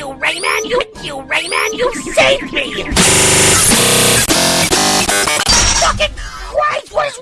you, Rayman! You, you, Rayman! You saved me! Fucking Christ was...